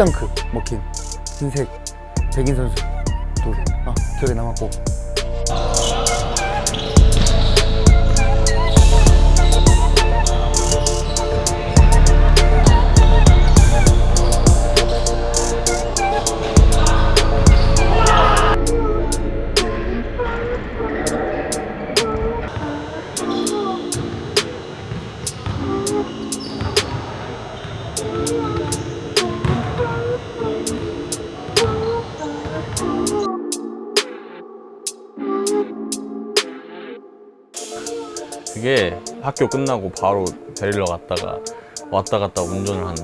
탭덩크 먹힌 흰색 백인 선수 둘 아, 기억에 남았고 그게 학교 끝나고 바로 데리러 갔다가 왔다 갔다 운전을 한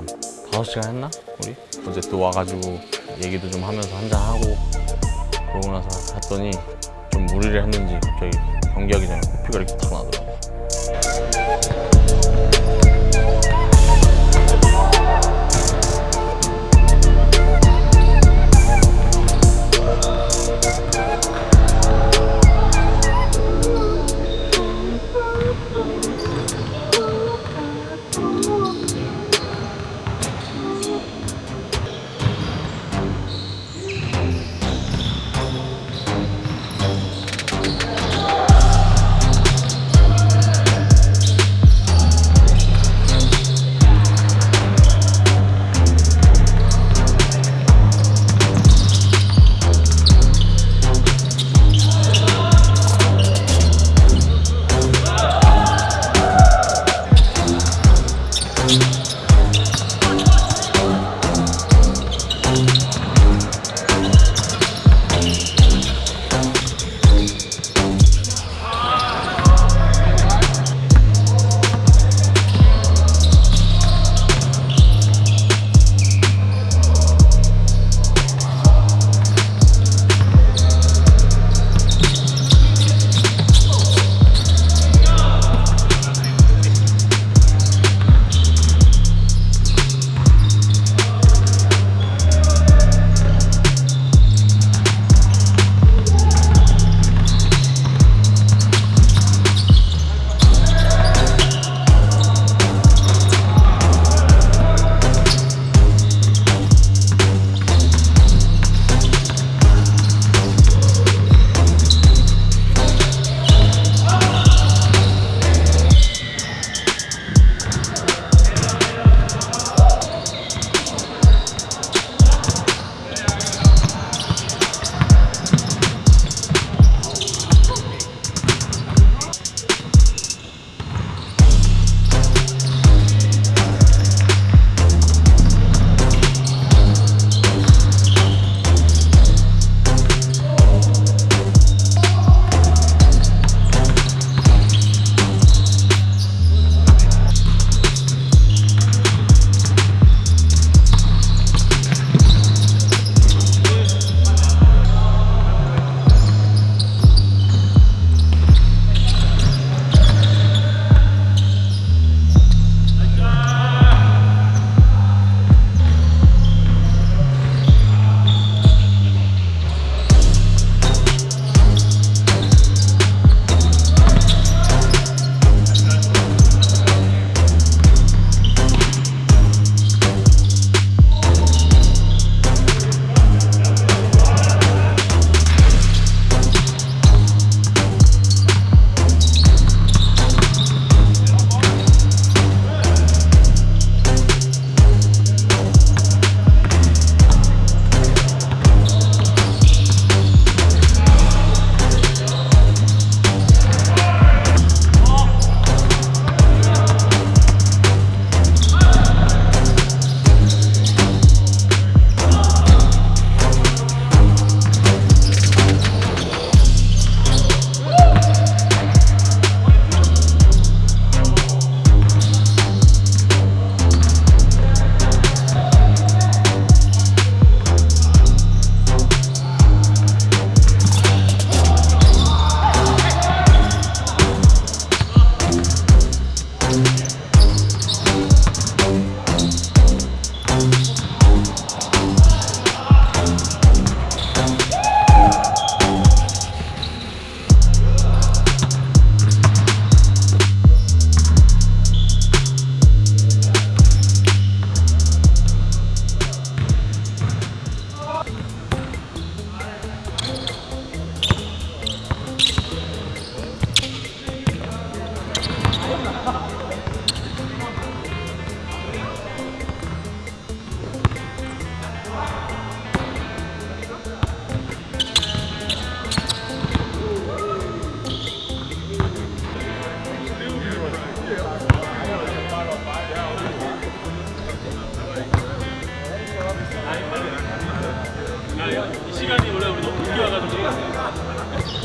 5시간 했나? 우리? 어제 또 와가지고 얘기도 좀 하면서 한잔하고 그러고 나서 갔더니 좀 무리를 했는지 갑자기 경기하기 전에 코피가 이렇게 탁 나더라고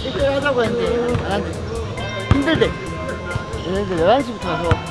1대1 하자고 했는데. 안 한대 힘들대. 얘네들 11시부터 와서.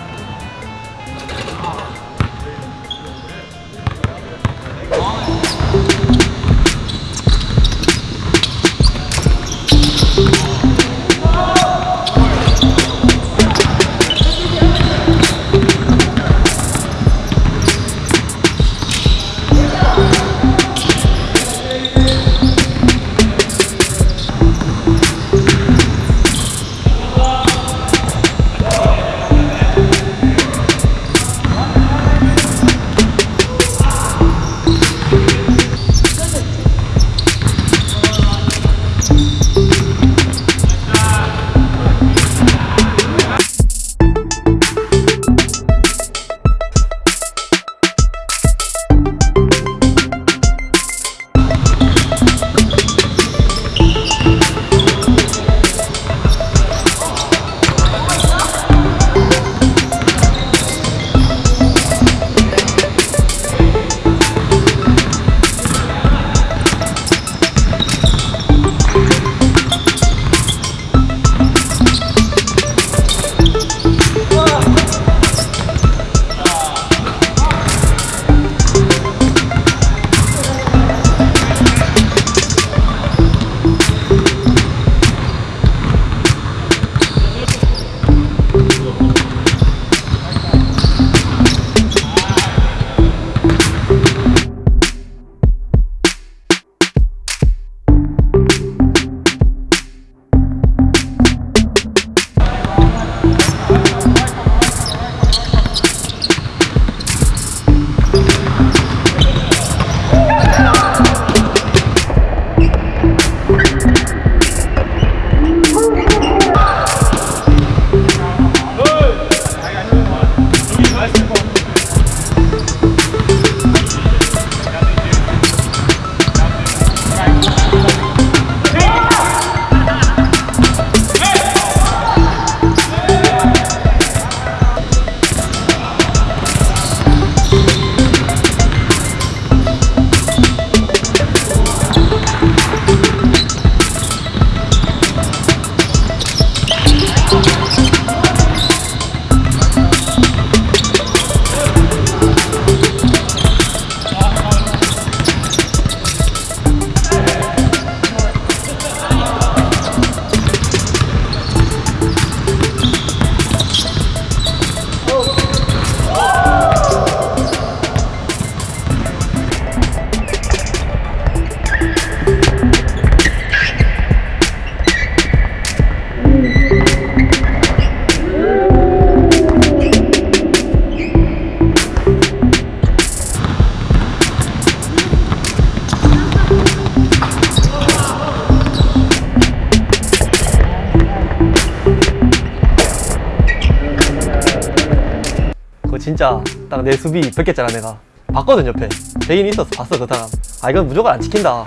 진짜 딱 내 수비 뺏겼잖아 내가. 봤거든 옆에. 대인 있었어 봤어 그 사람. 아 이건 무조건 안 찍힌다.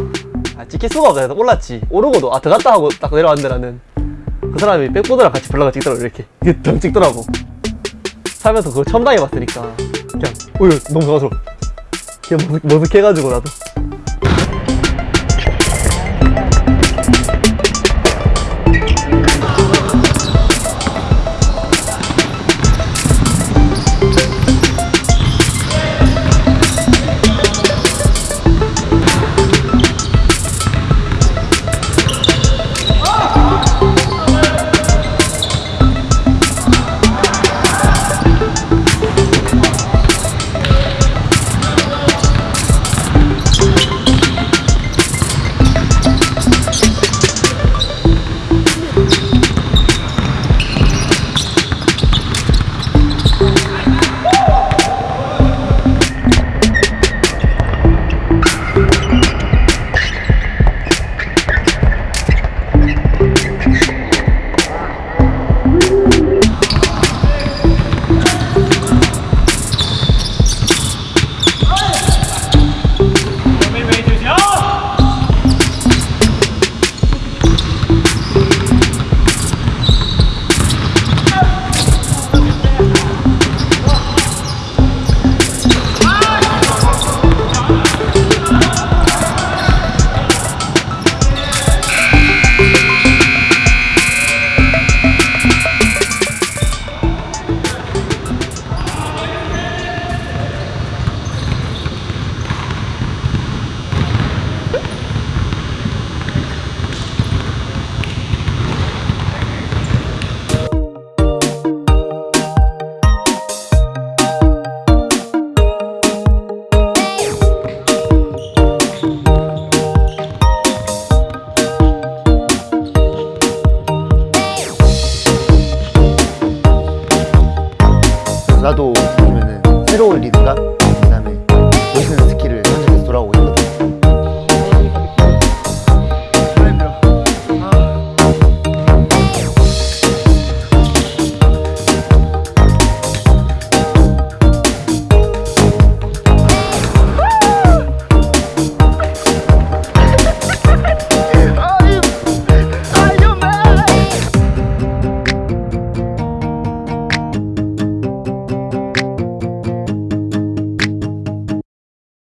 아 찍힐 수가 없다 해서 올랐지. 오르고도 아 들어갔다 하고 딱 내려왔는데 나는. 그 사람이 백보드랑 같이 블라가 찍더라고 이렇게. 덩 찍더라고. 살면서 그거 처음 당해봤으니까. 그냥 어휴 너무 좋아서. 그냥 머쓱, 머쓱해가지고 나도